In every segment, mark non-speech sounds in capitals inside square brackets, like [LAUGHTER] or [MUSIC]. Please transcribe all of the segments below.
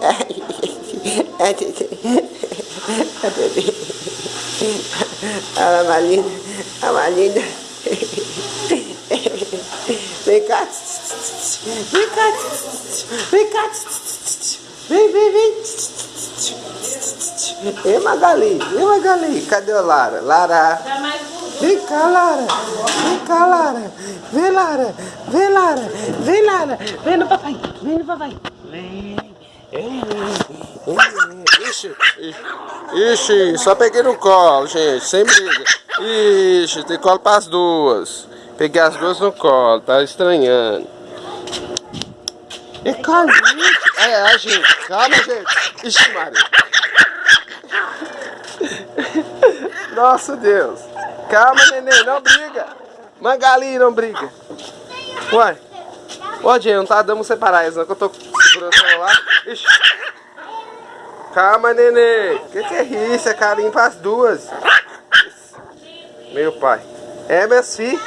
[LAUGHS] A bebê. A Malina. A [LAUGHS] Malina. Vem cá. Vem cá. Vem cá. Vem, vem, vem. Ei, Magali. Ei, Magali. Cadê a Lara? Lara. Vem cá, Lara. Vem cá, Lara. Vem, Lara. Vem, Lara. Vem, Lara. Vem no papai. Vem no papai. Vem. Ixi, ixi, só peguei no colo, gente, sem briga. Ixi, tem colo para as duas. Peguei as duas no colo, tá estranhando. É calma, É, gente, calma, gente. Ixi, Maria. Nossa, Deus. Calma, neném, não briga. Magali, não briga. Uai. Ô, gente, não tá dando separar eles, não, que eu tô segurando o celular. Ixi. Calma, neném. Que que é isso? É carinho pras duas. Meu pai. É, meus filhos.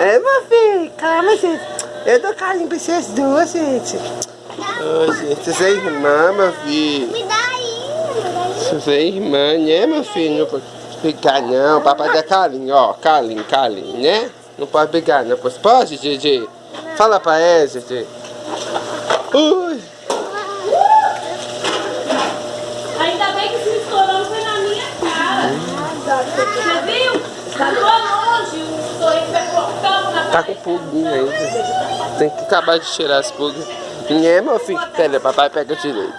É, meu filho. Calma, gente. Eu dou carinho pra vocês duas, gente. Ô, gente. Você é irmã, meu filho. Me dá aí. Você é irmã, né, meu filho? Não pode brigar, não. Papai dá carinho, ó. Carinho, carinho, né? Não pode brigar, não. Pode, Gigi? Fala pra ela, Gigi. Ui. Tá com pulguinha ainda. Tem que acabar de tirar as pulgas. Né, meu filho? Pera, papai pega direito.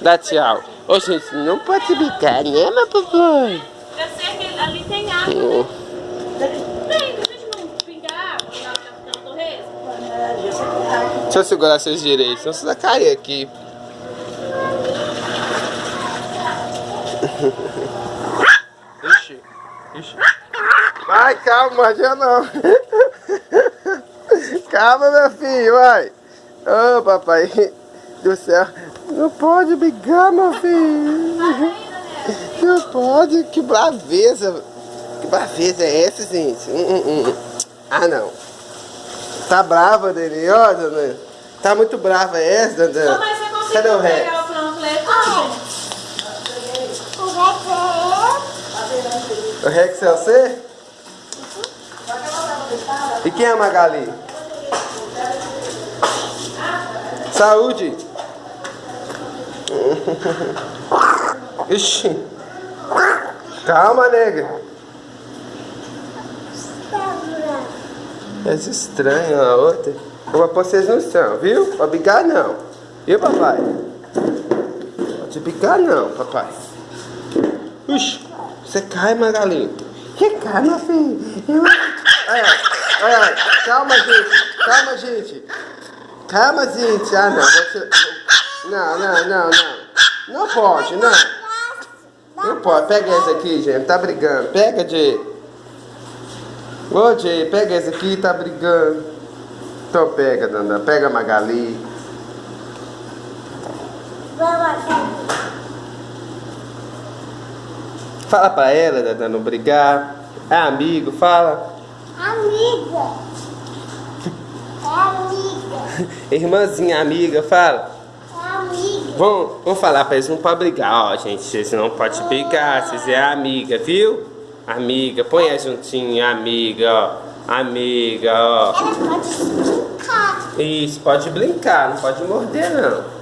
Dá tchau. Ô, gente, não pode brincar, né, meu papai? Eu sei que ali tem água. Deixa eu segurar seus direitos, senão você vai cair aqui. [LAUGHS] Ixi, ixi. Vai, calma, mordia não. Calma, meu filho, vai. Ô, papai do céu. Não pode brigar, meu filho. Não pode. Que braveza. Que braveza é essa, gente? Hum, hum, hum. Ah, não. Tá brava, Dani? Ó, dona. Tá muito brava essa, dona. mas você conseguiu Cadê o Rex? pegar o panfleto? Não. O Rex O Rex é você? E quem é a Magali? Saúde! Ixi! Calma, nega! É estranho a outra. Pôr vocês no chão, viu? Pode brigar não. Viu, papai? Pode brigar não, papai. Ixi, você cai, Magali. Que cai, meu filho? Eu... Ai, ai, ai. Calma, gente. Calma, gente. Calma, gente. Ah, não. Você... Não, não, não, não. Não pode, não. Não pode. Pega esse aqui, gente. Tá brigando. Pega, Jay. Ô, Jay, pega esse aqui. Tá brigando. Então pega, Danda. Pega a Magali. Fala pra ela, Danda, não brigar. É amigo, fala. Amiga. Amiga. [LAUGHS] Irmãzinha, amiga, fala. Amiga. Vamos, vamos falar pra eles, não pode brigar, ó, gente. Vocês não podem brigar, vocês é amiga, viu? Amiga, põe aí juntinho, amiga, ó. Amiga, ó. Ela pode brincar. Isso, pode brincar, não pode morder, não.